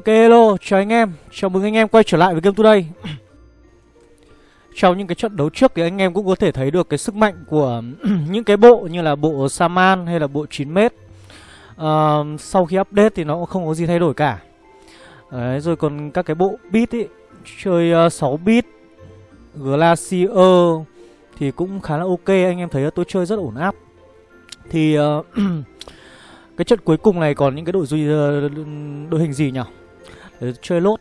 Ok hello, chào anh em, chào mừng anh em quay trở lại với Game Today. Trong những cái trận đấu trước thì anh em cũng có thể thấy được cái sức mạnh của những cái bộ như là bộ Saman hay là bộ 9m uh, Sau khi update thì nó cũng không có gì thay đổi cả. Đấy, rồi còn các cái bộ bit ý, chơi uh, 6 bit Glacier thì cũng khá là ok, anh em thấy là tôi chơi rất ổn áp. Thì uh, cái trận cuối cùng này còn những cái đội ờ, đội hình gì nhỉ? Để chơi lốt.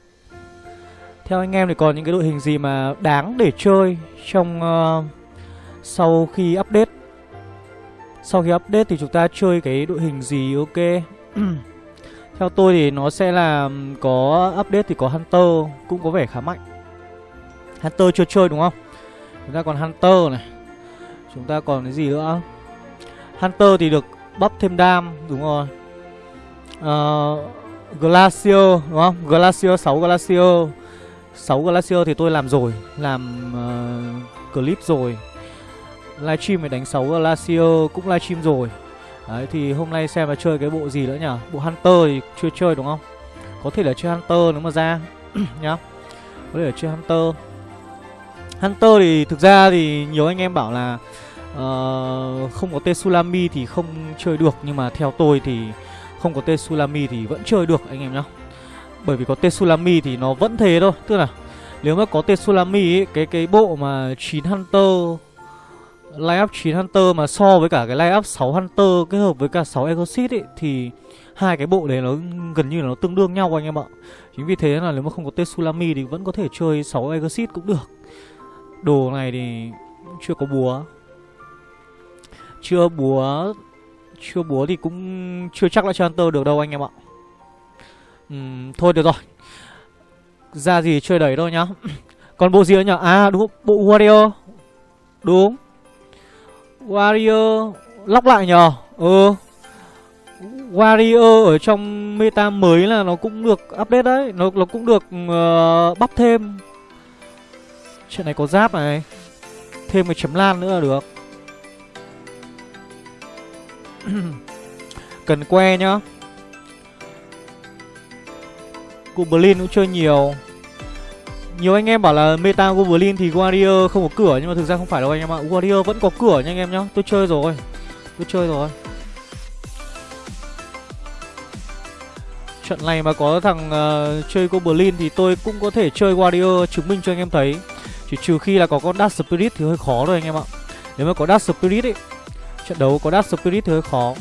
Theo anh em thì còn những cái đội hình gì mà đáng để chơi trong uh, sau khi update? Sau khi update thì chúng ta chơi cái đội hình gì ok? Theo tôi thì nó sẽ là có update thì có Hunter cũng có vẻ khá mạnh. Hunter chưa chơi đúng không? Chúng ta còn Hunter này. Chúng ta còn cái gì nữa? Hunter thì được bắp thêm đam Đúng rồi. Uh, Glacier đúng không? Glacier 6 Glacier 6 Glacier thì tôi làm rồi Làm uh, clip rồi. Livestream phải đánh 6 Glacier cũng livestream rồi. Đấy thì hôm nay xem là chơi cái bộ gì nữa nhỉ? Bộ Hunter thì chưa chơi đúng không? Có thể là chơi Hunter nếu mà ra Nhá. Có thể là chơi Hunter. Hunter thì thực ra thì nhiều anh em bảo là uh, Không có Tsunami thì không chơi được Nhưng mà theo tôi thì không có Tsunami thì vẫn chơi được anh em nhá Bởi vì có Tsunami thì nó vẫn thế thôi Tức là nếu mà có Tsunami ấy, cái cái bộ mà 9 Hunter Line up 9 Hunter mà so với cả cái line up 6 Hunter kết hợp với cả 6 Exorcist ấy thì hai cái bộ đấy nó gần như là nó tương đương nhau anh em ạ. Chính vì thế là nếu mà không có Tsunami thì vẫn có thể chơi 6 Exorcist cũng được. Đồ này thì chưa có búa. Chưa búa chưa búa thì cũng chưa chắc là cho Hunter được đâu anh em ạ. Uhm, Thôi được rồi. Ra gì chơi đẩy thôi nhá. Còn bộ gì nữa nhỉ? À đúng bộ Warrior. Đúng. Warrior Lóc lại nhờ. Ừ. Warrior ở trong meta mới là nó cũng được update đấy. Nó, nó cũng được uh, bắp thêm. Chuyện này có giáp này. Thêm cái chấm lan nữa là được. Cần que nhá. Goblin cũng chơi nhiều. Nhiều anh em bảo là meta Goblin thì Warrior không có cửa Nhưng mà thực ra không phải đâu anh em ạ. Warrior vẫn có cửa nha anh em nhá. Tôi chơi rồi. Tôi chơi rồi. Trận này mà có thằng uh, chơi Goblin thì tôi cũng có thể chơi Warrior chứng minh cho anh em thấy. Chỉ trừ khi là có con Dark Spirit thì hơi khó rồi anh em ạ. Nếu mà có Dark Spirit ấy Trận đấu có Dark Spirit thì hơi khó.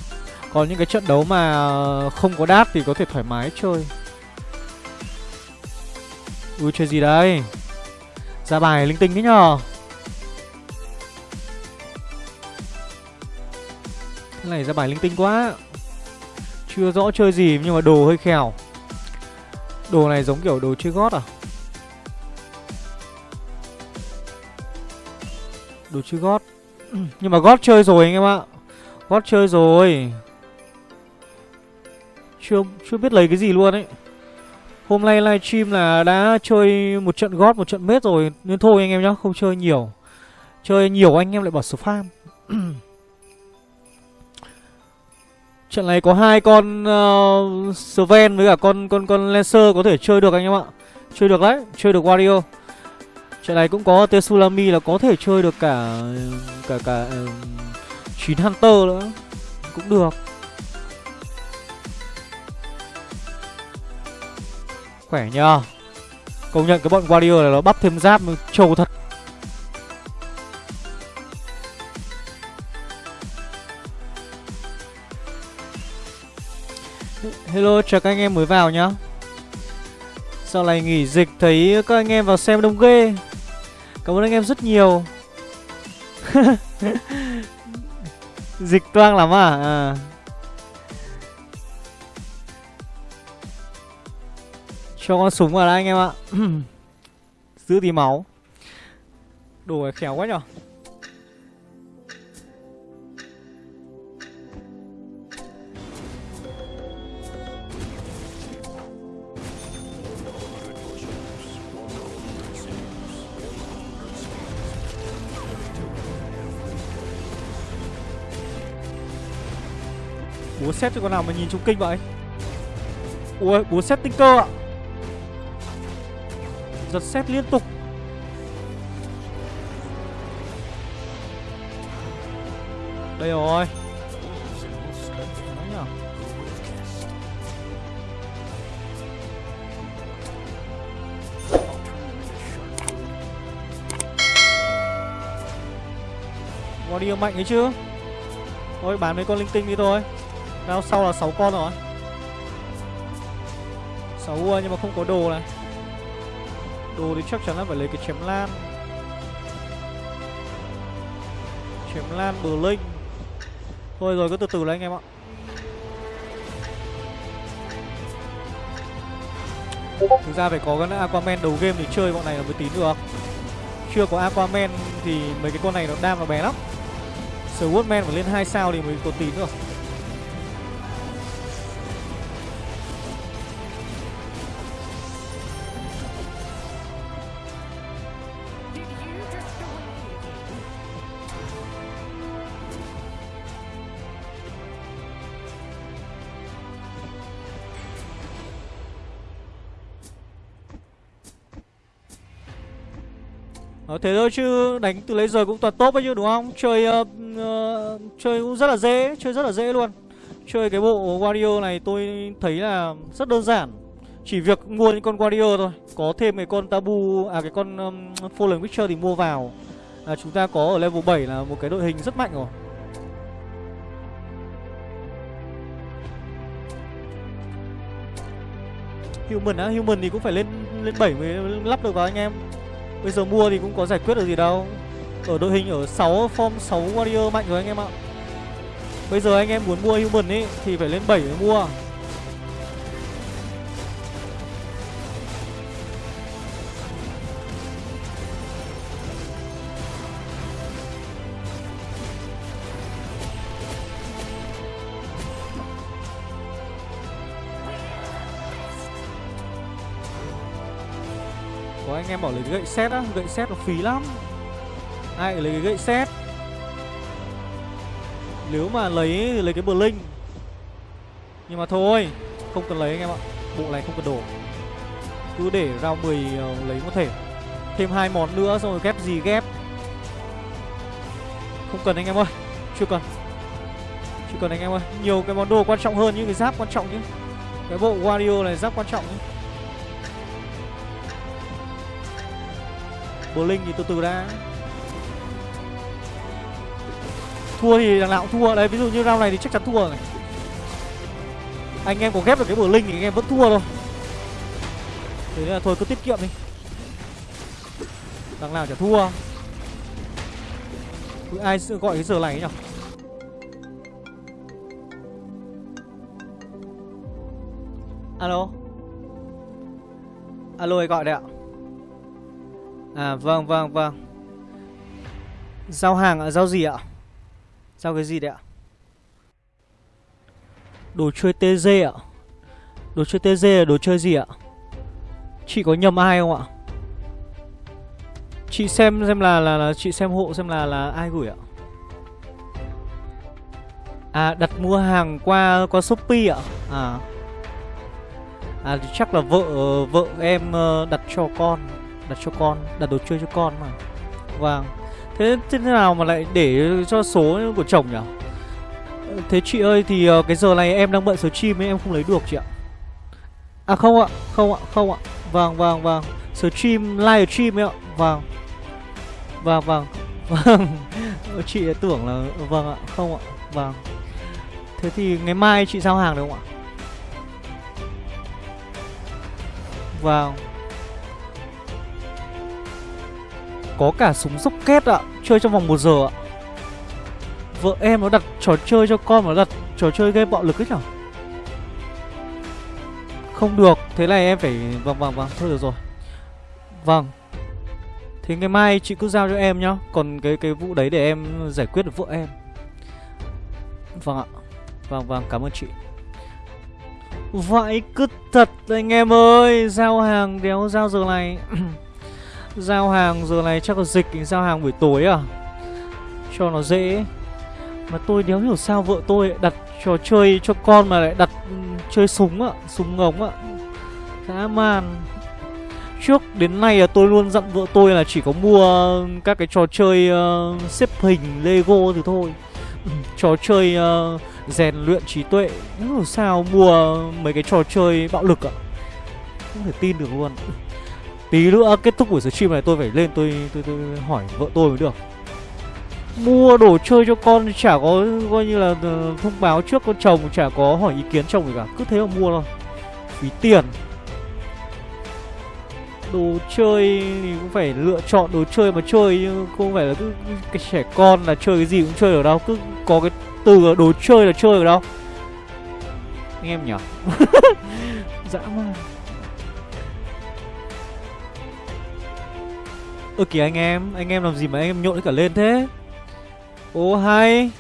Còn những cái trận đấu mà ờ, không có Dark thì có thể thoải mái chơi. Ui, chơi gì đây? Ra bài linh tinh thế nhờ. Cái này ra bài linh tinh quá. Chưa rõ chơi gì nhưng mà đồ hơi khèo. Đồ này giống kiểu đồ chơi gót à? Đồ chơi gót. Nhưng mà gót chơi rồi anh em ạ. Gót chơi rồi. Chưa chưa biết lấy cái gì luôn ấy. Hôm nay livestream là đã chơi một trận gót, một trận mết rồi. Nên thôi anh em nhá, không chơi nhiều. Chơi nhiều anh em lại bỏ spam. Trận này có hai con uh, Sven với cả con con con Lancer có thể chơi được anh em ạ. Chơi được đấy, chơi được Wario. Trận này cũng có Tsunami là có thể chơi được cả cả cả ừ, uh, 9 Hunter nữa cũng được. Khỏe nhờ. Công nhận cái bọn Warrior này nó bắp thêm giáp trâu thật. Hello, chào các anh em mới vào nhá. Sau này nghỉ dịch thấy các anh em vào xem đông ghê. Cảm ơn anh em rất nhiều. Dịch toang lắm à? à. Cho con súng vào đây anh em ạ. Giữ tí máu. Đồ này khéo quá nhở? Búa xét cho con nào mà nhìn trúng kinh vậy? Ui búa xét tinh cơ ạ. Giật xét liên tục. Đây rồi. Đấy nhở? Mạnh ấy chứ? Thôi, bán mấy con linh tinh đi thôi. Nào sau là 6 con rồi. 6 ua à, nhưng mà không có đồ này. Đồ thì chắc chắn là phải lấy cái chém lan. Chém lan bờ linh. Thôi rồi, cứ từ từ lấy anh em ạ. Thực ra phải có cái Aquaman đầu game thì chơi bọn này là mới tín được Chưa có Aquaman thì mấy cái con này nó đam nó bé lắm. Swordman phải lên 2 sao thì mới có tín được Ờ, thế thôi chứ đánh từ lấy giờ cũng toàn tốt ấy chứ đúng không? Chơi uh, uh, chơi cũng rất là dễ, chơi rất là dễ luôn. Chơi cái bộ Wario này tôi thấy là rất đơn giản. Chỉ việc mua những con Wario thôi. Có thêm cái con Tabu à cái con um, Fallen Witcher thì mua vào. À, chúng ta có ở level 7 là một cái đội hình rất mạnh rồi. Human á, Human thì cũng phải lên lên 7 mới lắp được vào anh em. Bây giờ mua thì cũng có giải quyết được gì đâu. Ở đội hình ở 6 form 6 warrior mạnh rồi anh em ạ. Bây giờ anh em muốn mua human ấy Thì phải lên 7 mới mua. Anh em bảo lấy cái gậy xét á Gậy xét nó phí lắm. Ai lấy cái gậy xét Nếu mà lấy thì lấy cái bờ linh Nhưng mà thôi Không cần lấy anh em ạ. Bộ này không cần đổ. Cứ để rao 10 uh, lấy một thể. Thêm hai món nữa xong rồi ghép gì ghép. Không cần anh em ơi Chưa cần. Chưa cần anh em ơi. Nhiều cái món đồ quan trọng hơn như cái giáp quan trọng chứ Cái bộ Wario này giáp quan trọng chứ Bờ Linh thì từ từ đã. Thua thì đằng nào cũng thua. Đấy, ví dụ như round này thì chắc chắn thua này Anh em có ghép được cái bờ Linh thì anh em vẫn thua thôi. Thế nên là thôi cứ tiết kiệm đi. Đằng nào chả thua. Ai gọi cái giờ này nhỉ Alo? Alo ai gọi đây ạ. À vâng vâng vâng Giao hàng ạ, giao gì ạ? Giao cái gì đấy ạ? Đồ chơi TG ạ Đồ chơi TG là đồ chơi gì ạ? Chị có nhầm ai không ạ? Chị xem xem là là, là chị xem hộ xem là là ai gửi ạ? À đặt mua hàng qua qua Shopee ạ? À À thì chắc là vợ vợ em ờ, đặt cho con đặt cho con, đặt đồ chơi cho con mà. Vâng. Thế thế nào mà lại để cho số của chồng nhỉ? Thế chị ơi, thì ờ, cái giờ này em đang bận số chim ấy, em không lấy được chị ạ. À không ạ không ạ không ạ. Vâng vâng vâng. Stream live stream ấy ạ. Vâng. Vâng vâng. Vâng. Ờ, chị tưởng là vâng ạ, không ạ. Vâng. Thế thì ngày mai chị giao hàng được không ạ? Vâng. Có cả súng rocket ạ. Chơi trong vòng 1 giờ ạ. Vợ em nó đặt trò chơi cho con Nó đặt trò chơi game bạo lực ấy nhở? Không được, Thế này em phải Vâng vâng vâng Thôi được rồi. Vâng. Thế ngày mai chị cứ giao cho em nhá. Còn cái cái vụ đấy để em giải quyết được vợ em. Vâng ạ. Vâng vâng cảm ơn chị. Vậy cứ thật anh em ơi. Giao hàng đéo giao giờ này. Giao hàng giờ này chắc là dịch giao hàng buổi tối à? Cho nó dễ. Mà tôi đéo hiểu sao vợ tôi đặt trò chơi cho con mà lại đặt ừ, chơi súng ạ Súng ngống ạ. Dã man. Trước đến nay là tôi luôn dặn vợ tôi là chỉ có mua các cái trò chơi uh, xếp hình Lego thì thôi. Ừ, trò chơi uh, rèn luyện trí tuệ. Làm sao mua mấy cái trò chơi bạo lực ạ. Không thể tin được luôn. Tí nữa kết thúc buổi stream này tôi phải lên tôi, tôi, tôi hỏi vợ tôi mới được. Mua đồ chơi cho con chả có coi như là ờ, thông báo trước con chồng Chả có hỏi ý kiến chồng gì cả. Cứ thế mà mua thôi. Phí tiền. Đồ chơi thì cũng phải lựa chọn đồ chơi mà chơi chứ không phải là cứ cái trẻ con là chơi cái gì cũng chơi được đâu. Cứ có cái từ đồ chơi là chơi được đâu. Anh em nhỉ Dã man. Ơ kìa anh em Anh em làm gì mà anh em nhộn cả lên thế? Ô hay.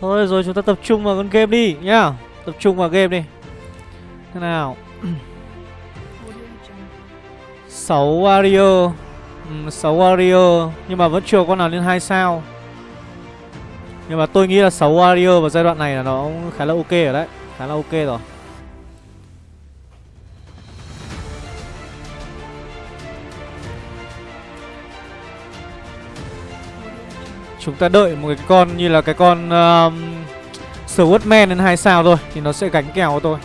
Thôi rồi chúng ta tập trung vào con game đi nhá. Tập trung vào game đi. Thế nào? 6 Wario. Ừ, 6 Wario. Nhưng mà vẫn chưa con nào lên 2 sao. Nhưng mà tôi nghĩ là 6 Wario vào giai đoạn này là nó khá là ok rồi đấy. Khá là ok rồi. Chúng ta đợi một cái con như là cái con uh, Swordman lên 2 sao thôi Thì nó sẽ gánh kèo thôi.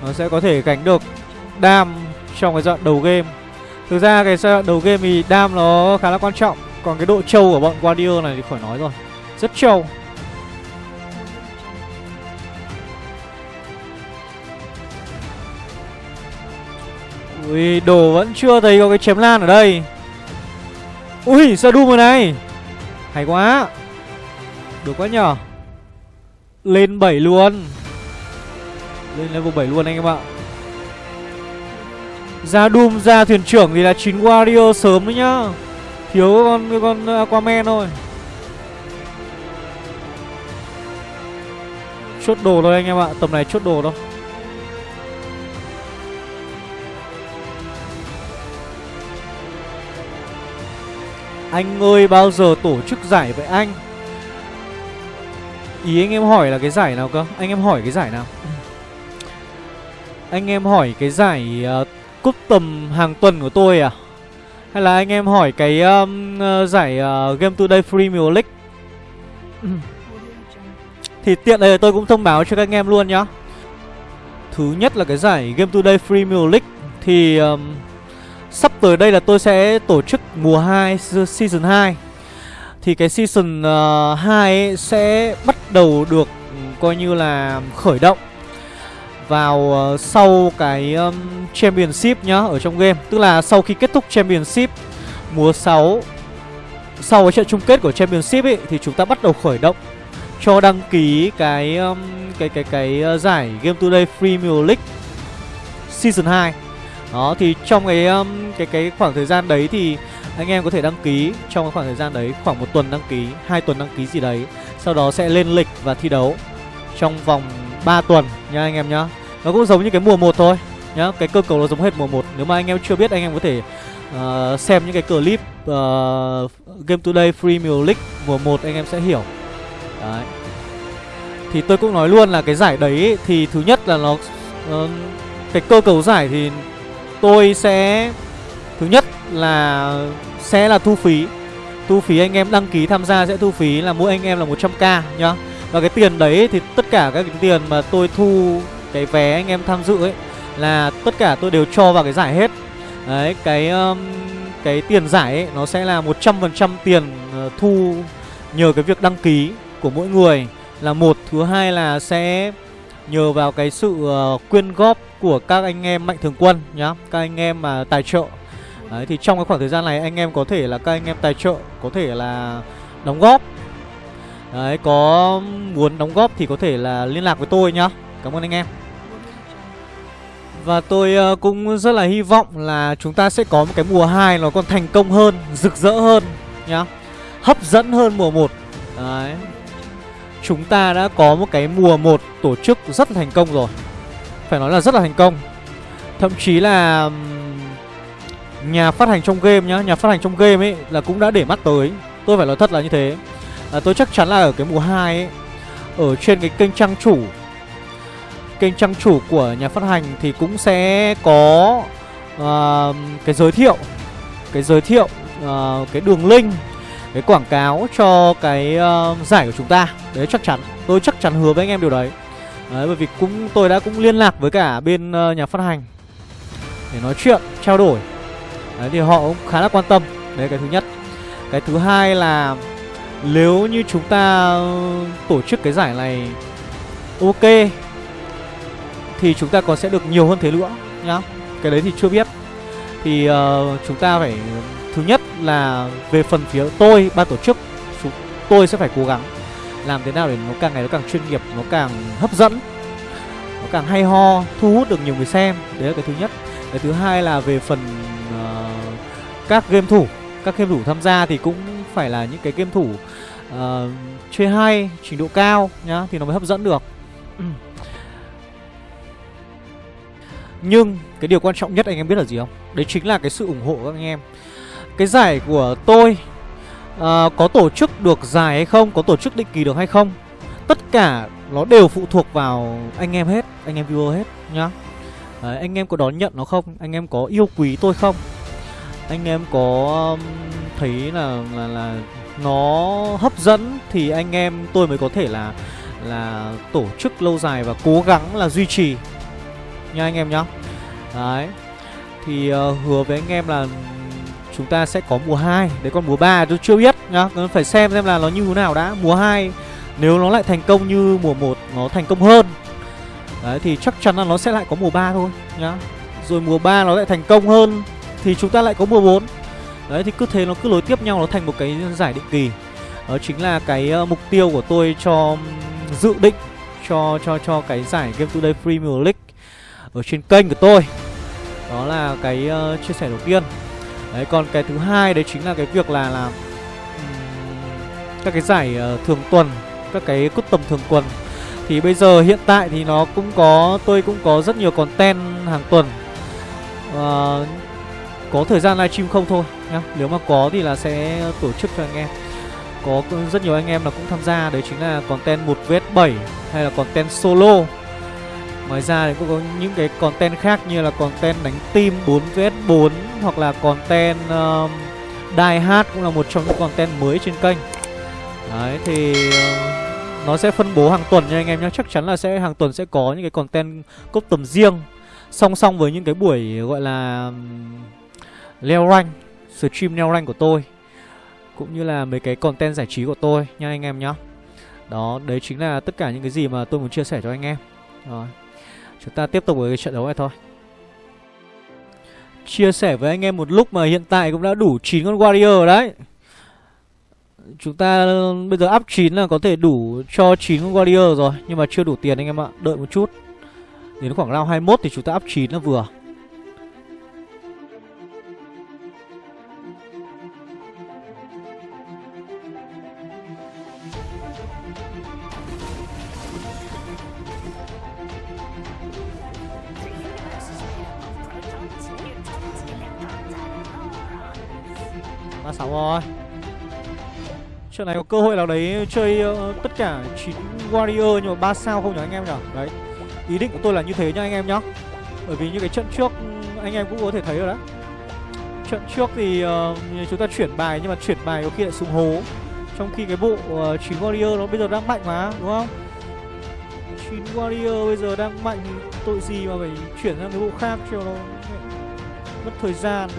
Tôi Nó sẽ có thể gánh được Đam trong cái đoạn đầu game. Thực ra cái giai đoạn đầu game thì đam nó khá là quan trọng. Còn cái độ trâu của bọn Guardian này thì khỏi nói rồi. Rất trâu. Ui, đồ vẫn chưa thấy có cái chém lan ở đây. Ui, sơ đu rồi này. Hay quá. Được quá nhở Lên 7 luôn. Lên level 7 luôn anh em ạ. Ra Doom ra thuyền trưởng thì là chín Warrior sớm đấy nhá. Thiếu con con Aquaman thôi. Chốt đồ thôi anh em ạ. Tầm này chốt đồ thôi. Anh ơi bao giờ tổ chức giải vậy anh? Ý anh em hỏi là cái giải nào cơ? Anh em hỏi cái giải nào? Anh em hỏi cái giải ờ, uh, cúp tầm hàng tuần của tôi à? Hay là anh em hỏi cái um, uh, giải uh, Game Today Premier League? Thì tiện đây tôi cũng thông báo cho các anh em luôn nhá. Thứ nhất là cái giải Game Today Premier League Thì um, sắp tới đây là tôi sẽ tổ chức mùa 2 Season 2 Thì cái Season ờ, uh, 2 ấy sẽ bắt đầu được ừ, coi như là khởi động vào uh, sau cái um, Championship nhá ở trong game. Tức là sau khi kết thúc Championship mùa 6 Sau cái trận chung kết của Championship ấy Thì chúng ta bắt đầu khởi động cho đăng ký cái um, cái cái cái uh, giải Game Today Premier League Season 2 đó thì trong cái um, cái cái khoảng thời gian đấy thì anh em có thể đăng ký. Trong cái khoảng thời gian đấy khoảng một tuần đăng ký, hai tuần đăng ký gì đấy. Sau đó sẽ lên lịch và thi đấu trong vòng 3 tuần nha anh em nhá. Nó cũng giống như cái mùa 1 thôi nhá. Cái cơ cấu nó giống hết mùa 1 Nếu mà anh em chưa biết anh em có thể uh, xem những cái clip uh, Game Today Premier League mùa 1 anh em sẽ hiểu. Đấy. Thì tôi cũng nói luôn là cái giải đấy thì thứ nhất là nó uh, Cái cơ cấu giải thì tôi sẽ Thứ nhất là sẽ là thu phí. Thu phí anh em đăng ký tham gia sẽ thu phí là mỗi anh em là 100k nhá. Và cái tiền đấy thì tất cả các cái tiền mà tôi thu cái vé anh em tham dự ấy là tất cả tôi đều cho vào cái giải hết. Đấy cái um, cái tiền giải ấy nó sẽ là 100% tiền uh, thu nhờ cái việc đăng ký của mỗi người. Là một thứ hai là sẽ nhờ vào cái sự uh, quyên góp của các anh em mạnh thường quân nhá các anh em mà tài trợ đấy thì trong cái khoảng thời gian này anh em có thể là các anh em tài trợ có thể là đóng góp đấy có muốn đóng góp thì có thể là liên lạc với tôi nhá cảm ơn anh em và tôi ờ, cũng rất là hy vọng là chúng ta sẽ có một cái mùa 2 nó còn thành công hơn, rực rỡ hơn nhá. Hấp dẫn hơn mùa 1. Đấy. Chúng ta đã có một cái mùa 1 tổ chức rất là thành công rồi. Phải nói là rất là thành công. Thậm chí là nhà phát hành trong game nhá, nhà phát hành trong game ấy là cũng đã để mắt tới. Tôi phải nói thật là như thế. À, tôi chắc chắn là ở cái mùa 2 ấy ở trên cái kênh trang chủ kênh trang chủ của nhà phát hành thì cũng sẽ có uh, cái giới thiệu cái giới thiệu uh, cái đường link cái quảng cáo cho cái uh, giải của chúng ta đấy chắc chắn tôi chắc chắn hứa với anh em điều đấy đấy bởi vì cũng tôi đã cũng liên lạc với cả bên uh, nhà phát hành để nói chuyện trao đổi. Đấy thì họ cũng khá là quan tâm. Đấy cái thứ nhất. Cái thứ hai là nếu như chúng ta tổ chức cái giải này ok thì chúng ta còn sẽ được nhiều hơn thế nữa nhá. Cái đấy thì chưa biết. Thì uh, chúng ta phải thứ nhất là về phần phía tôi ban tổ chức chúng tôi sẽ phải cố gắng làm thế nào để nó càng ngày nó càng chuyên nghiệp nó càng hấp dẫn nó càng hay ho thu hút được nhiều người xem. Đấy là cái thứ nhất. Cái thứ hai là về phần uh, các game thủ các game thủ tham gia thì cũng phải là những cái game thủ uh, chơi hay trình độ cao nhá thì nó mới hấp dẫn được. Nhưng cái điều quan trọng nhất anh em biết là gì không? Đấy chính là cái sự ủng hộ của các anh em. Cái giải của tôi uh, Có tổ chức được dài hay không? Có tổ chức định kỳ được hay không? Tất cả nó đều phụ thuộc vào anh em hết Anh em viewer hết nhá. Đấy, Anh em có đón nhận nó không? Anh em có yêu quý tôi không? Anh em có um, thấy là, là là nó hấp dẫn Thì anh em tôi mới có thể là là tổ chức lâu dài và cố gắng là duy trì nha anh em nhá. Đấy Thì uh, hứa với anh em là chúng ta sẽ có mùa 2 Đấy còn mùa 3 tôi chưa biết nhá. Phải xem xem là nó như thế nào đã. Mùa 2 nếu nó lại thành công như mùa 1 Nó thành công hơn. Đấy thì chắc chắn là nó sẽ lại có mùa 3 thôi nhá. Rồi mùa 3 nó lại thành công hơn Thì chúng ta lại có mùa 4 Đấy thì cứ thế nó cứ nối tiếp nhau Nó thành một cái giải định kỳ. Đó chính là cái uh, mục tiêu của tôi cho dự định cho cho cho cái giải Game Today Premier League ở trên kênh của tôi. Đó là cái uh, chia sẻ đầu tiên. Đấy còn cái thứ hai đấy chính là cái việc là làm các cái giải uh, thường tuần các cái cốt tầm thường tuần. Thì bây giờ hiện tại thì nó cũng có tôi cũng có rất nhiều content hàng tuần. Uh, có thời gian livestream không thôi nhá. Nếu mà có thì là sẽ tổ chức cho anh em. Có rất nhiều anh em là cũng tham gia đấy chính là content một vs 7 hay là content solo. Ngoài ra thì cũng có những cái content khác như là content đánh team 4vs4 hoặc là content uh, Die Hard cũng là một trong những content mới trên kênh. Đấy thì ờ, nó sẽ phân bố hàng tuần nha anh em nhé. Chắc chắn là sẽ hàng tuần sẽ có những cái content cốt tầm riêng song song với những cái buổi gọi là leo rank, stream leo rank của tôi cũng như là mấy cái content giải trí của tôi nha anh em nhé. Đó, đấy chính là tất cả những cái gì mà tôi muốn chia sẻ cho anh em. Rồi. Chúng ta tiếp tục với cái trận đấu này thôi Chia sẻ với anh em một lúc mà hiện tại cũng đã đủ 9 con Warrior đấy Chúng ta, bây giờ up 9 là có thể đủ cho 9 con Warrior rồi, Nhưng mà chưa đủ tiền anh em ạ, Đợi một chút. Đến khoảng round 21 thì chúng ta up 9 là vừa. Ba sáu rồi. Trận này có cơ hội nào đấy chơi uh, tất cả 9 Warrior nhưng mà 3 sao không nhỉ anh em nhỉ? Đấy. Ý định của tôi là như thế nhá anh em nhá. Bởi vì như cái trận trước ừ, anh em cũng có thể thấy rồi đấy. Trận trước thì uh, chúng ta chuyển bài nhưng mà chuyển bài có khi lại xuống hố. Trong khi cái bộ ờ, uh, 9 Warrior nó bây giờ đang mạnh mà, đúng không? 9 Warrior bây giờ đang mạnh tội gì mà phải chuyển sang cái bộ khác cho nó mất thời gian.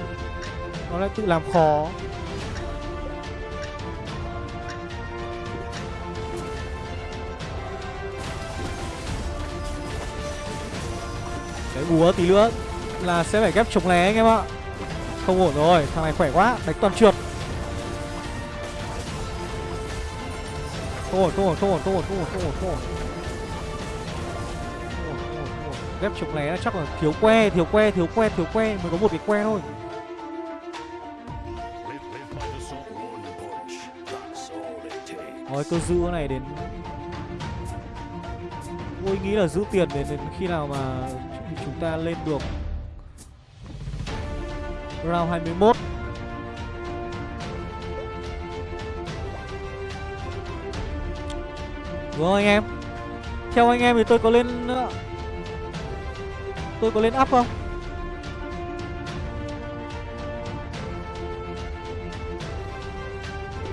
Nó lại tự làm khó. Đấy búa tí nữa là sẽ phải ghép chống lé anh em ạ. Không ổn rồi, thằng này khỏe quá, đánh toàn trượt. Không ổn, không ổn, không ổn, không ổn, không ổn, không ổn, không ổn. Ghép chống lé chắc là thiếu que, thiếu que, thiếu que, thiếu que Mới có một cái que thôi. Rồi cứ giữ cái này đến Tôi nghĩ là giữ tiền đến, đến khi nào mà thì chúng ta lên được round 21 Đúng không anh em? Theo anh em thì tôi có lên ờ, tôi có lên up không?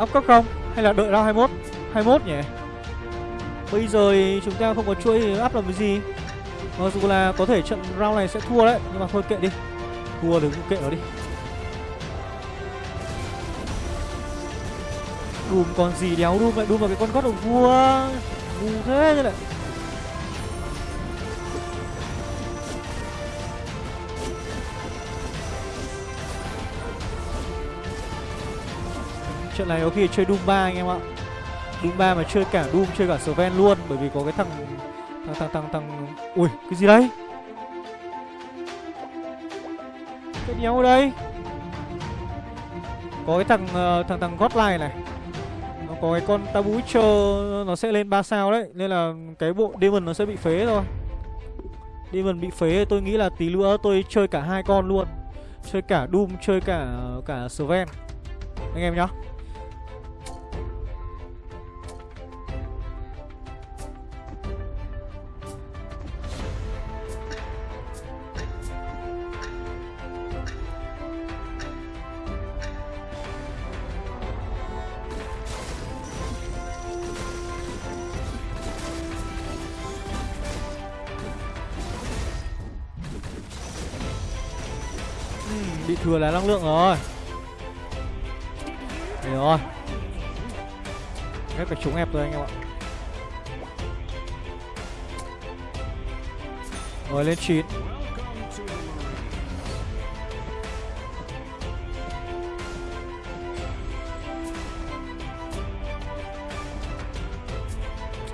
Up cấp không? Hay là đợi round 21 21 nhỉ? Bây giờ thì chúng ta không có chuỗi thì up làm cái gì? Mặc dù là có thể trận round này sẽ thua đấy, Nhưng mà thôi kệ đi. Thua thì cũng kệ nó đi. Doom còn gì đéo Doom lại Doom vào cái con gót đồng vua. Ngu thế như này Trận này có khi chơi Doom 3 anh em ạ. Doom 3 mà chơi cả Doom, chơi cả Sven luôn, Bởi vì có cái thằng tăng tăng tăng tăng. Ui cái gì đây? Cái đéo ở đây. Có cái thằng uh, thằng thằng Godline này. Nó có cái con Tabu Witcher Nó sẽ lên 3 sao đấy. Nên là cái bộ Demon nó sẽ bị phế thôi. Demon bị phế tôi nghĩ là tí nữa tôi chơi cả hai con luôn. Chơi cả Doom chơi cả cả Sven. Anh em nhá. Bị thừa là năng lượng rồi. Đấy rồi. Ghép phải trúng ép rồi anh em ạ. Rồi lên 9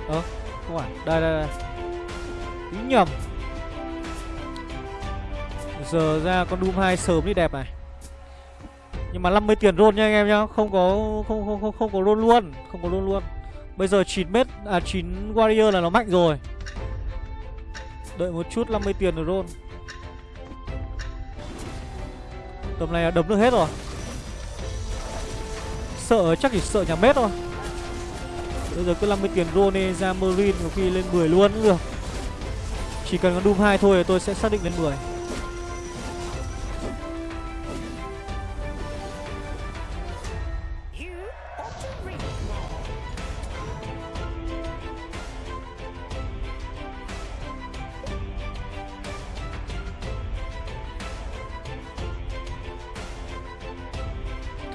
Ơ, không phải. Đây đây đây. Ý nhầm. Giờ ra con Doom 2 sớm đi đẹp này. Nhưng mà 50 tiền roll nha anh em nhá, Không có, không không không không có roll luôn, Không có roll luôn. Bây giờ 9 mét à 9 warrior là nó mạnh rồi. Đợi một chút 50 tiền rồi roll. Tầm này là đấm được hết rồi. Sợ, chắc chỉ sợ nhà mét thôi. Bây giờ cứ 50 tiền roll đi, ra Marine có khi lên 10 luôn cũng được. Chỉ cần con Doom 2 thôi tôi sẽ xác định lên 10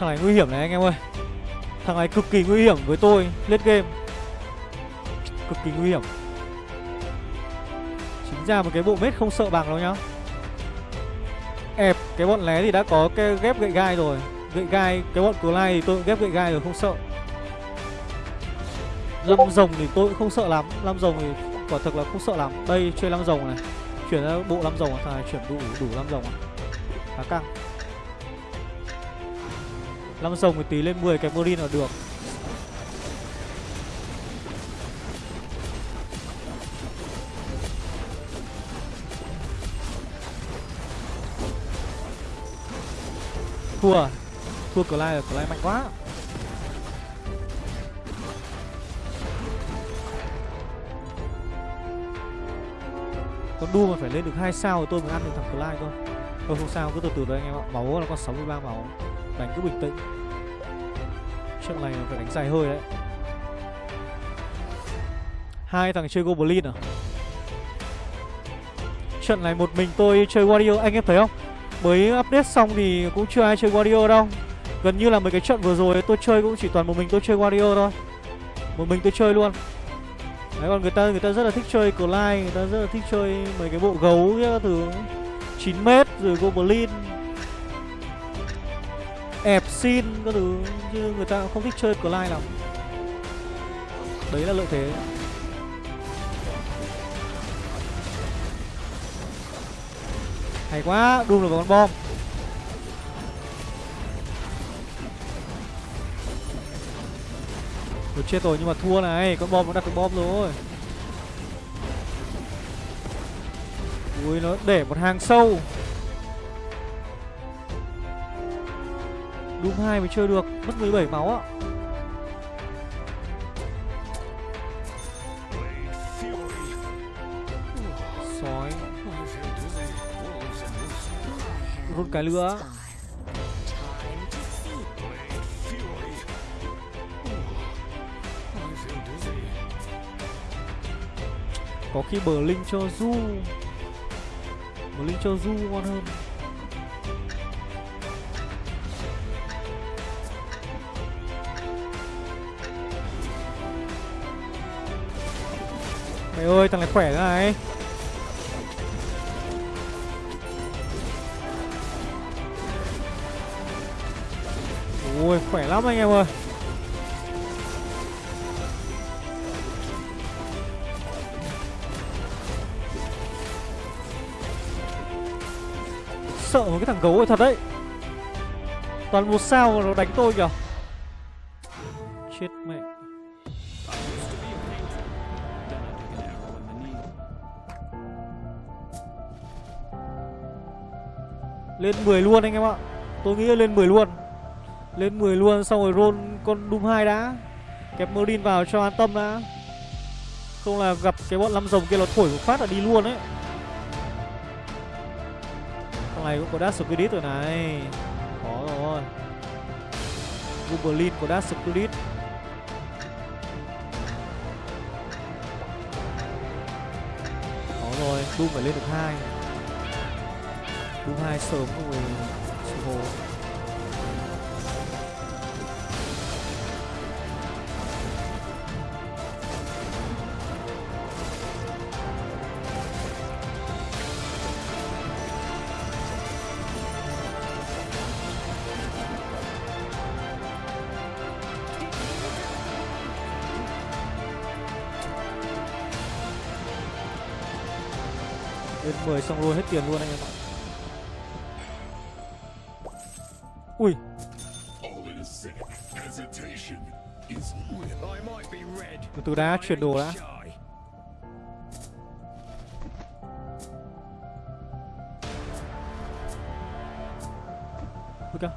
Thằng này nguy hiểm này anh em ơi. Thằng này cực kỳ nguy hiểm với tôi Lết game. Cực kỳ nguy hiểm. Chính ra một cái bộ mết không sợ bằng đâu nhá. Ép cái bọn lé thì đã có cái ghép gậy gai rồi. Gậy gai Cái bọn cờ lai thì tôi cũng ghép gậy gai rồi không sợ. Lâm rồng thì tôi cũng không sợ lắm. Lâm rồng thì quả thực là không sợ lắm. Đây chơi lâm rồng này. Chuyển ra bộ lâm rồng Thằng này chuyển đủ đủ lâm rồng. À Khá căng Lâm sông thì tí lên 10 cái Marine là được. Thua. À? Thua Clyde là Clyde mạnh quá. Con đu mà phải lên được 2 sao thì tôi mới ăn được thằng Clyde thôi. Thôi không sao, cứ từ từ thôi anh em ạ. Máu là con 63 máu. Đánh cứ bình tĩnh. Trận này phải đánh dài hơi đấy. Hai thằng chơi Goblin à? Trận này một mình tôi chơi Warrior Anh em thấy không? Mới update xong thì cũng chưa ai chơi Warrior đâu. Gần như là mấy cái trận vừa rồi tôi chơi cũng chỉ toàn một mình tôi chơi Warrior thôi. Một mình tôi chơi luôn. Đấy, còn người ta người ta rất là thích chơi Clyde, Người ta rất là thích chơi mấy cái bộ gấu các thứ. 9m rồi Goblin xin các thứ như người ta không thích chơi Clyde lắm. Đấy là lợi thế. Hay quá, đun được con bom. Được chết rồi, nhưng mà thua này, Con bom nó đặt được bom rồi. Ui, nó để một hàng sâu. Doom 2 mới chơi được, Mất 17 máu ạ Sói. Rút cái lửa. Có khi bờ linh cho Du Bờ linh cho Du ngon hơn. Ơi thằng này khỏe thế này. Ui, khỏe lắm anh em ơi. Sợ một cái thằng gấu ấy thật đấy. Toàn một sao nó đánh tôi kìa. Lên 10 luôn anh em ạ. Tôi nghĩ là lên 10 luôn. Lên 10 luôn xong rồi roll con Doom 2 đã. Kẹp Merlin vào cho an tâm đã. Không là gặp cái bọn lăm rồng kia nó thổi một phát là đi luôn ấy. Thằng này cũng có Dash Spirit rồi này. Có rồi. Goblin có Dash Spirit. Có rồi, Doom phải lên được hai. Doom 2 sớm rồi Sư hồ. Lên 10 xong rồi, hết tiền luôn anh em ạ. Từ từ đã chuyển đồ đã Ui kìa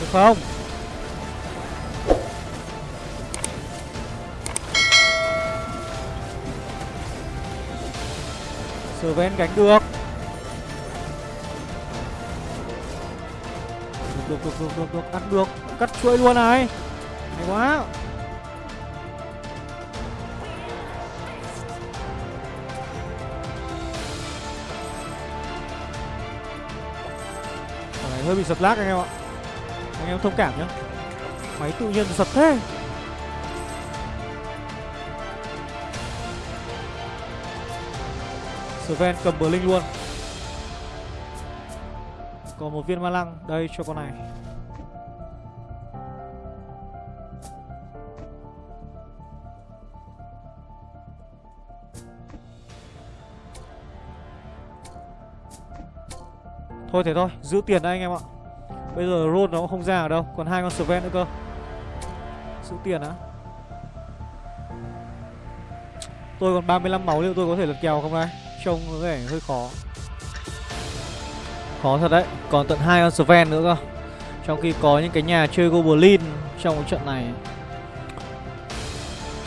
được không? Gánh được Được, được, được, được, được, được, ăn được. Cắt chuỗi luôn này. Hay quá. Này hơi bị giật lag anh em ạ. Anh em thông cảm nhá. Máy tự nhiên giật thế. Sven cầm bờ linh luôn. Còn một viên ma lăng Đây cho con này. Thôi thế thôi, giữ tiền đây anh em ạ. Bây giờ roll nó cũng không ra ở đâu Còn hai con Sven nữa cơ. Giữ tiền á Tôi còn 35 máu liệu tôi có thể lật kèo không đây? Trông có vẻ hơi khó. Khó thật đấy Còn tận hai con Sven nữa cơ. Trong khi có những cái nhà chơi Goblin Trong cái trận này.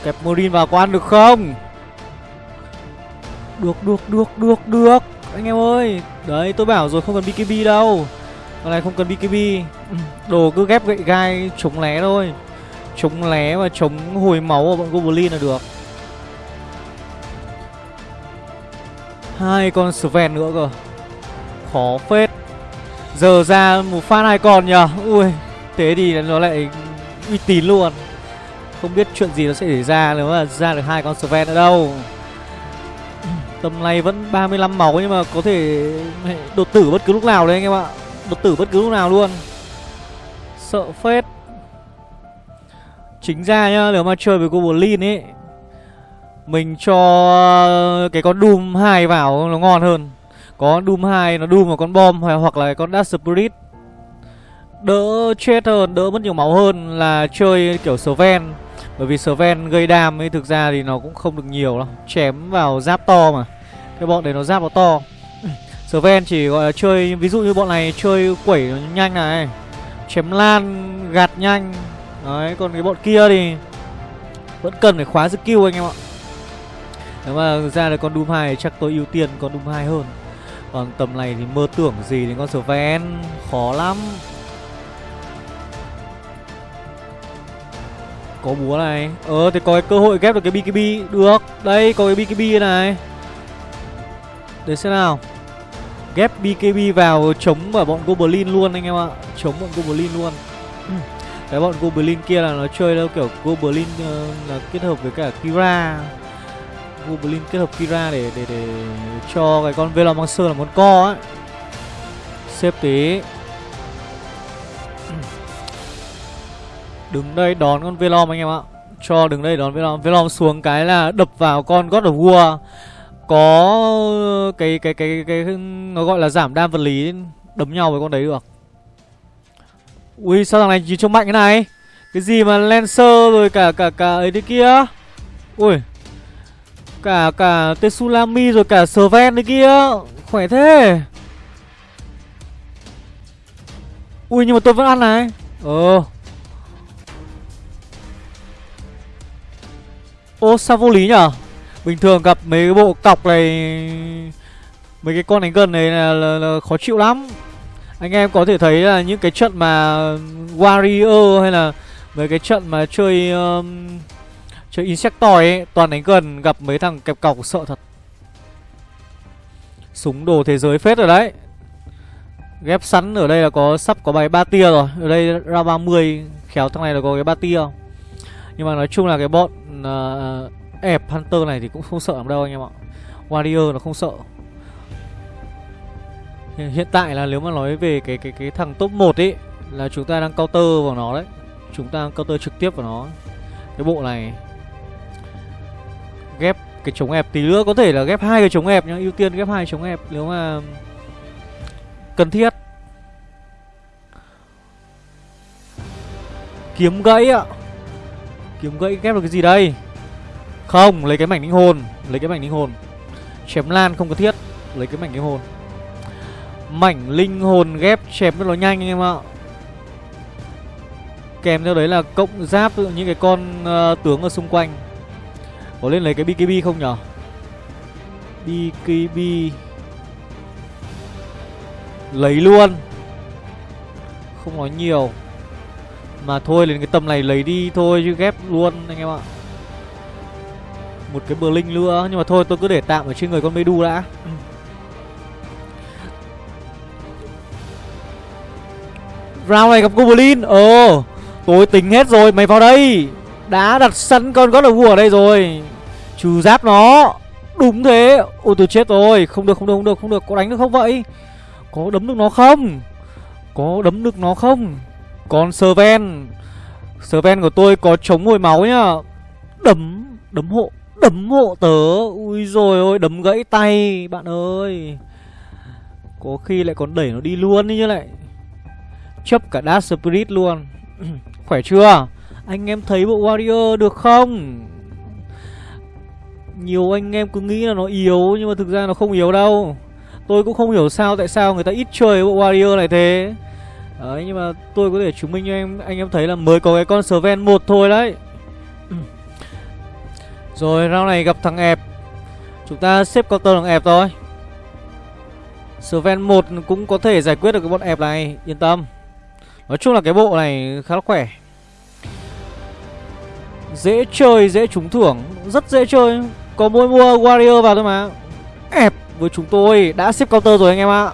Kẹp Morin vào quan được không? Được được được được được. Anh em ơi Đấy tôi bảo rồi không cần BKB đâu. Con này không cần BKB Đồ cứ ghép gậy gai chống lé thôi. Chống lé và chống hồi máu của bọn Goblin là được hai con Sven nữa cơ. Khó phết. Giờ ra một phát hai con nhờ. Ui, Thế thì nó lại uy tín luôn. Không biết chuyện gì nó sẽ xảy ra nếu mà ra được hai con Sven nữa đâu. Tầm này vẫn 35 máu nhưng mà có thể đột tử bất cứ lúc nào đấy anh em ạ. Đột tử bất cứ lúc nào luôn. Sợ phết. Chính ra nhá, Nếu mà chơi với cô Berlin ấy mình cho ờ, cái con Doom 2 vào nó ngon hơn. Có Doom 2 nó Doom vào con bom hoặc là con Dark Spirit. Đỡ chết hơn, đỡ mất nhiều máu hơn là chơi kiểu Sven. Bởi vì Sven gây đam ấy thực ra thì nó cũng không được nhiều đâu. Chém vào giáp to mà. Cái bọn đấy nó giáp nó to. Sven chỉ gọi là chơi ví dụ như bọn này chơi quẩy nhanh này. Chém lan gạt nhanh. Đấy còn cái bọn kia thì vẫn cần phải khóa skill anh em ạ nếu mà ra được con Doom 2 chắc tôi ưu tiên con Doom 2 hơn. Còn tầm này thì mơ tưởng gì đến con Sven Khó lắm. Có búa này. Ờ thì có cái cơ hội ghép được cái BKB Được. Đây có cái BKB này. Để xem nào. Ghép BKB vào chống ở bọn Goblin luôn anh em ạ. Chống bọn Goblin luôn. Cái bọn Goblin kia là nó chơi theo kiểu Goblin uh, là kết hợp với cả Kira. Goblin kết hợp Kira để để để cho cái con Velomancer là món co ấy. Xếp tí. Đứng đây đón con Velom anh em ạ. Cho đứng đây đón Velom. Velom xuống cái là đập vào con God of War. Có cái cái cái cái, cái nó gọi là giảm đam vật lý đấm nhau với con đấy được. Ui sao thằng này chỉ trông mạnh thế này? Cái gì mà Lancer rồi cả cả cả ấy thế kia? Ui Cả cả Tsunami rồi cả Sven đấy kia. Khỏe thế. Ui nhưng mà tôi vẫn ăn này. Ờ. Ô sao vô lý nhở? Bình thường gặp mấy cái bộ cọc này Mấy cái con đánh gần này là, là, là khó chịu lắm. Anh em có thể thấy là những cái trận mà Warrior hay là Mấy cái trận mà chơi um, Chơi Insectoid ấy, toàn đánh gần gặp mấy thằng kẹp cọc sợ thật. Súng đồ thế giới phết rồi đấy. Ghép sẵn ở đây là có sắp có bài ba tia rồi. Ở đây ra 30 Khéo thằng này là có cái ba tia. Nhưng mà nói chung là cái bọn uh, ép Hunter này thì cũng không sợ lắm đâu anh em ạ. Warrior nó không sợ. Hiện tại là nếu mà nói về cái cái cái thằng top 1 ấy Là chúng ta đang counter vào nó đấy. Chúng ta đang counter trực tiếp vào nó. Cái bộ này ghép cái chống ép tí nữa. Có thể là ghép hai cái chống ép nhá ưu tiên ghép hai chống ép nếu mà cần thiết. Kiếm gãy ạ. Kiếm gãy ghép được cái gì đây? Không lấy cái mảnh linh hồn lấy cái mảnh linh hồn. Chém lan không cần thiết lấy cái mảnh linh hồn. Mảnh linh hồn ghép chém cho nó nhanh anh em ạ. Kèm theo đấy là cộng giáp những cái con uh, tướng ở xung quanh có lên lấy cái BKB không nhở? BKB Lấy luôn. Không nói nhiều. Mà thôi, lên cái tầm này lấy đi thôi, chứ ghép luôn, anh em ạ. Một cái bờ linh nữa, Nhưng mà thôi, tôi cứ để tạm ở trên người con Medu đã. Round này gặp Goblin. Ờ Tôi tính hết rồi, mày vào đây đã đặt sẵn con God of War ở đây rồi. Trừ giáp nó. Đúng thế. Ôi tôi chết rồi. Không được không được không được không được. Có đánh được không vậy? Có đấm được nó không? Có đấm được nó không? Còn Serven. Serven của tôi có chống hồi máu nhá. Đấm Đấm hộ Đấm hộ tớ. Ui rồi ôi, Đấm gãy tay, Bạn ơi. Có khi lại còn đẩy nó đi luôn đi như lại. Chấp cả Dark Spirit luôn. Khỏe chưa? Anh em thấy bộ Warrior được không? Nhiều anh em cứ nghĩ là nó yếu, Nhưng mà thực ra nó không yếu đâu. Tôi cũng không hiểu sao, tại sao người ta ít chơi bộ Warrior này thế. Đấy, nhưng mà tôi có thể chứng minh cho em, anh em thấy là mới có cái con Sven một thôi đấy. Rồi, round này gặp thằng ẹp. Chúng ta xếp counter thằng ẹp thôi. Sven một cũng có thể giải quyết được cái bọn ẹp này, Yên tâm. Nói chung là cái bộ này khá là khỏe. Dễ chơi, dễ trúng thưởng. Rất dễ chơi. Có mỗi mua Warrior vào thôi mà. Ép với chúng tôi. Đã xếp counter rồi anh em ạ.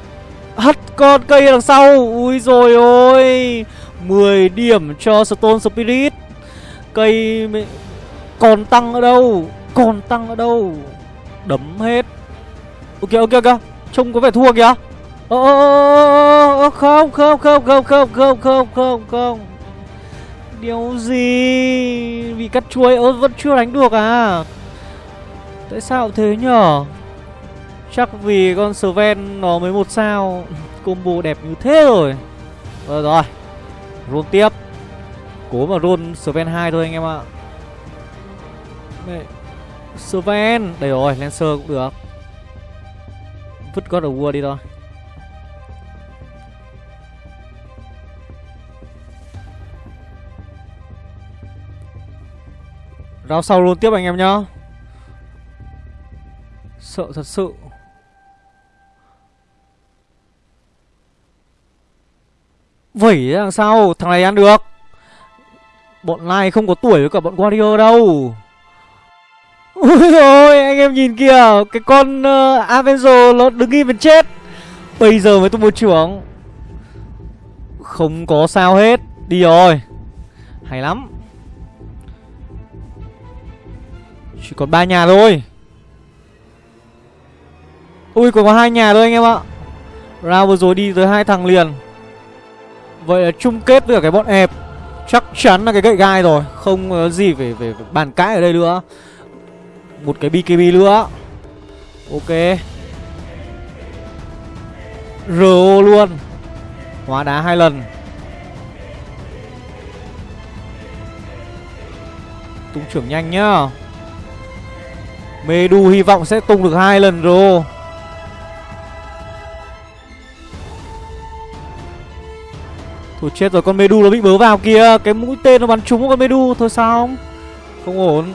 Hất con cây đằng sau. Ui rồi ôi. 10 điểm cho Stone Spirit. Cây Còn tăng ở đâu? Còn tăng ở đâu? Đấm hết. Ok ok ok. Trông có vẻ thua kìa. Ơ không không không không không không không không không. Điều gì? Bị cắt chuối, ơ, vẫn chưa đánh được à? Tại sao thế nhở? Chắc vì con Sven nó mới một sao, Combo đẹp như thế rồi. Rồi rồi, Roll tiếp. Cố mà roll Sven 2 thôi anh em ạ. Mẹ, Sven. Đây rồi, Lancer cũng được. Vứt God of War đi thôi. Rao sau luôn tiếp anh em nhá. Sợ thật sự. Vẩy làm sao? Thằng này ăn được. Bọn này không có tuổi với cả bọn Warrior đâu. Ôi ôi anh em nhìn kìa Cái con uh, Avenger nó đứng im bên chết. Bây giờ mới tung một trưởng. Không có sao hết. Đi rồi. Hay lắm. Chỉ còn ba nhà thôi. Ui còn có hai nhà thôi anh em ạ. Round vừa rồi đi tới hai thằng liền. Vậy là chung kết với cả cái bọn ẹp Chắc chắn là cái gậy gai rồi. Không có gì phải, phải, phải bàn cãi ở đây nữa. Một cái BKB nữa. Ok. RO luôn. Hóa đá hai lần. Tung trưởng nhanh nhá. Medu hy vọng sẽ tung được hai lần rồi. Thôi chết rồi, con Medu nó bị bớ vào kia Cái mũi tên nó bắn trúng con Medu, Thôi sao không? Không ổn.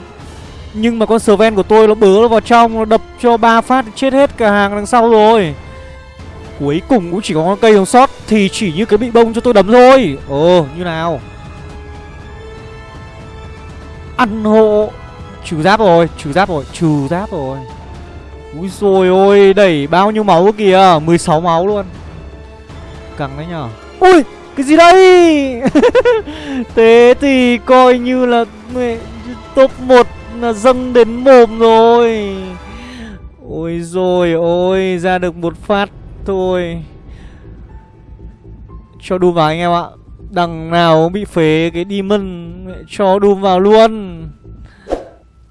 Nhưng mà con Sven của tôi nó bớ nó vào trong, Nó đập cho ba phát chết hết cả hàng đằng sau rồi. Cuối cùng cũng chỉ có con cây còn sót, Thì chỉ như cái bị bông cho tôi đấm thôi. Ồ, như nào? Ăn hộ. Trừ giáp rồi Trừ giáp rồi Trừ giáp rồi. Úi rồi ôi, Đẩy bao nhiêu máu kìa 16 máu luôn. Căng đấy nhở Ui, cái gì đây? Thế thì coi như là Top 1 là dâng đến mồm rồi. Ôi rồi ôi, Ra được một phát thôi. Cho đùm vào anh em ạ. Đằng nào bị phế cái Demon Cho đùm vào luôn.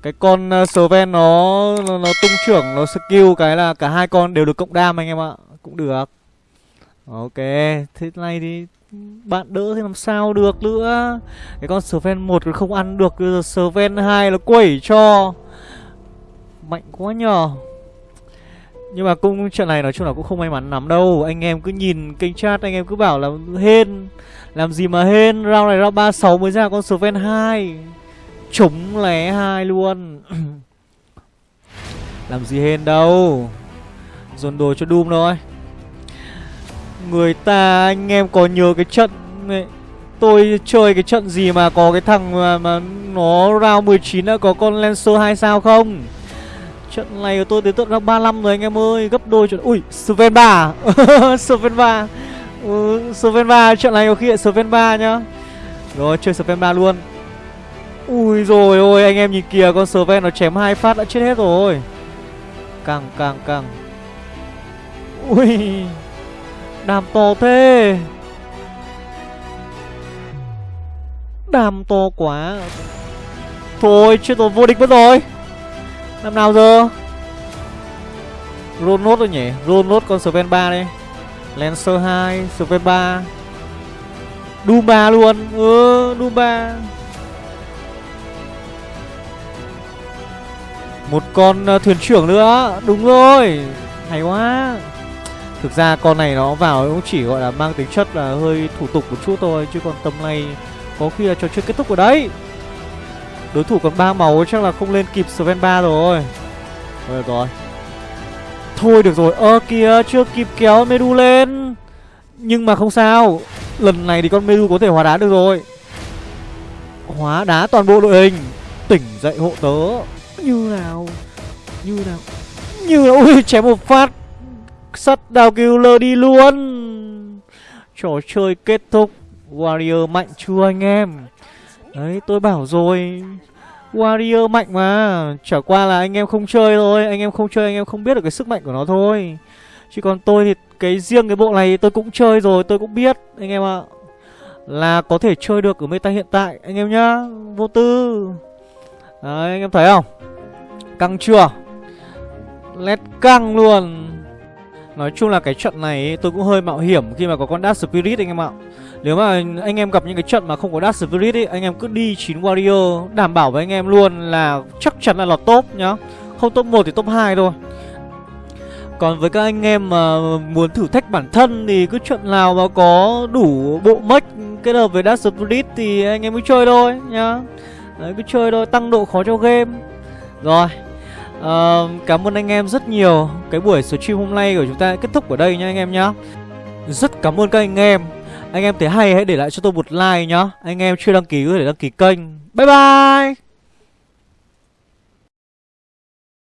Cái con uh, Sven nó, nó Nó tung trưởng Nó skill cái là cả hai con đều được cộng đam anh em ạ. Cũng được. Ok Thế này thì bạn đỡ thì làm sao được nữa? Cái con Sven một không ăn được Bây giờ Sven 2 là quẩy cho. Mạnh quá nhờ. Nhưng mà cũng trận này nói chung là cũng không may mắn lắm đâu. Anh em cứ nhìn kênh chat Anh em cứ bảo là hên. Làm gì mà hên? Round này round 36 mới ra con Sven 2 Trúng lé hai luôn. Làm gì hên đâu. Dồn đồ cho Doom thôi. Người ta anh em có nhớ cái trận này Tôi chơi cái trận gì mà có cái thằng mà, mà nó round 19 đã có con Lancer 2 sao không? Trận này của tôi đến tận round 35 rồi anh em ơi. Gấp đôi trận Ui Sven 3 Sven 3 ừ, Sven 3 trận này có khi lại Sven 3 nhá. Rồi chơi Sven 3 luôn. Ui rồi ôi, anh em nhìn kìa, Con Sven nó chém hai phát đã chết hết rồi. Càng càng càng Ui, Đàm to thế. Đàm to quá. Thôi, chết rồi, vô địch mất rồi. Làm nào giờ? Roll nốt rồi nhỉ? Roll nốt con Sven 3 đây. Lancer 2 Sven 3 Doom 3 luôn. Ừ Doom 3 Một con ờ, thuyền trưởng nữa. Đúng rồi. Hay quá. Thực ra con này nó vào cũng chỉ gọi là mang tính chất là hơi thủ tục một chút thôi Chứ còn tầm này có khi là trò chơi kết thúc ở đấy. Đối thủ còn ba màu chắc là không lên kịp Sven 3 rồi. Thôi được rồi. Thôi được rồi, ơ kìa chưa kịp kéo Medu lên. Nhưng mà không sao. Lần này thì con Medu có thể hóa đá được rồi. Hóa đá toàn bộ đội hình. Tỉnh dậy hộ tớ. Như nào? Như nào? Như nào Ui, chém một phát. Sắt đào killer đi luôn. Trò chơi kết thúc. Warrior mạnh chưa anh em? Đấy, tôi bảo rồi. Warrior mạnh mà. Chả qua là anh em không chơi thôi. Anh em không chơi, anh em không biết được cái sức mạnh của nó thôi. Chứ còn tôi thì cái riêng cái bộ này tôi cũng chơi rồi, Tôi cũng biết, anh em ạ. Là có thể chơi được ở meta hiện tại, Anh em nhá. Vô tư. Đấy, anh em thấy không? Căng chưa? Lét căng luôn. Nói chung là cái trận này tôi cũng hơi mạo hiểm khi mà có con Dark Spirit anh em ạ. Nếu mà anh em gặp những cái trận mà không có Dark Spirit ấy, Anh em cứ đi 9 Warrior, Đảm bảo với anh em luôn là chắc chắn là lọt top nhá. Không top 1 thì top 2 thôi. Còn với các anh em mà muốn thử thách bản thân thì cứ trận nào mà có đủ bộ mech kết hợp với Dark Spirit thì anh em cứ chơi thôi nhá. Đấy, cứ chơi thôi, tăng độ khó cho game. Rồi uh, Cảm ơn anh em rất nhiều. Cái buổi stream hôm nay của chúng ta kết thúc ở đây nha anh em nhá. Rất cảm ơn các anh em. Anh em thấy hay hãy để lại cho tôi một like nhá. Anh em chưa đăng ký có thể đăng ký kênh. Bye bye!